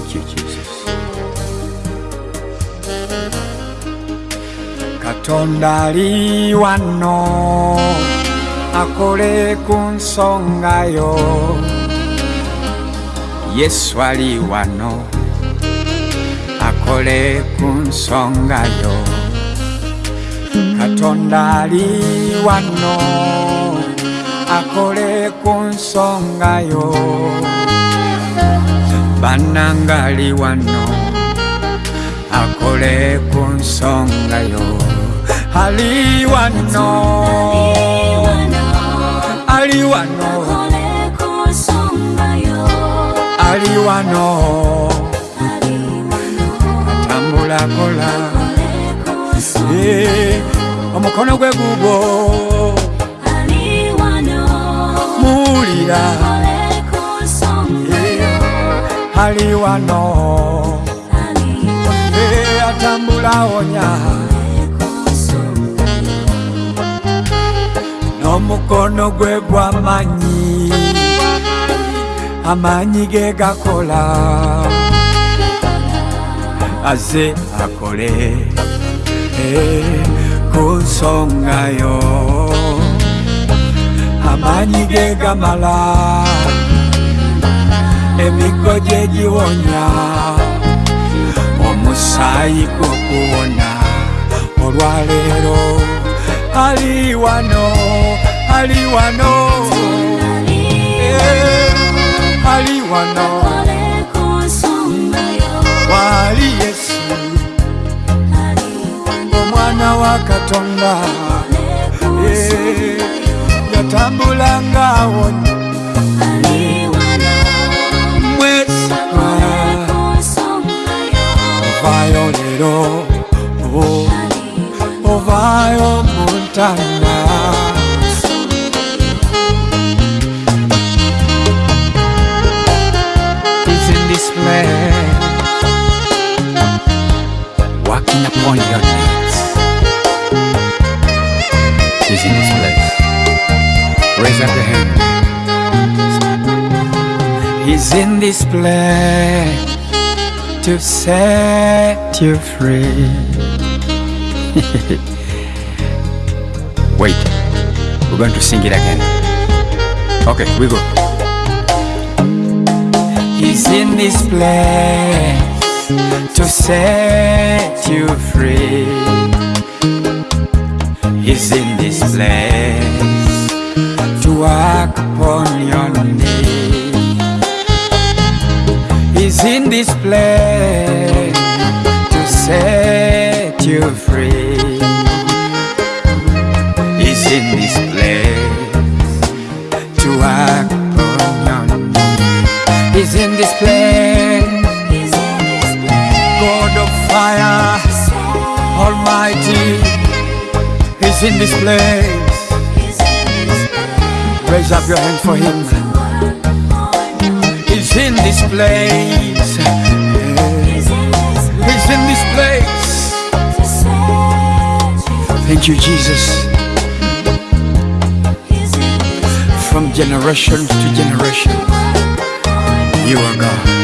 Thank you, Jesus. katonda ali wano akole ku nsonga yo yesu ali wano akole ku nsonga yo katonda ali wano akole ku nsonga yo bananga ali wano akole ku nsonga yo. Ali wano ali wano ali wano. Atambula kola. Eh, omukono gwe gugwo muwulira ali wano. Eh, atambula wonya n'omukono gwe gw'amanyi amanyi ge gakola. Aze akole. Eh, ku nsonga yo. Amanyi ge gamala emigo gye giwonya omusaayi gw'okuwona olwaleero ali wano ali wano. Eh, ali wano. Wali yesu. Omwana wa katonda. Eh, yatambulanga awonya oh, ovayo muntana He's in this place. Walking upon your needs He's in this place. Raise up your hand. He's in this place to set you free. Wait, we're going to sing it again. Okay, we go. He's in this place to set you free. He's in this place to work upon your need. In this place to set you free. He's in this place to upon your need. He's in this place, God of fire, Almighty. He's in this place. Raise up your hand for Him. He's in this place. He's in this place. Thank you, Jesus. From generation to generation, you are God.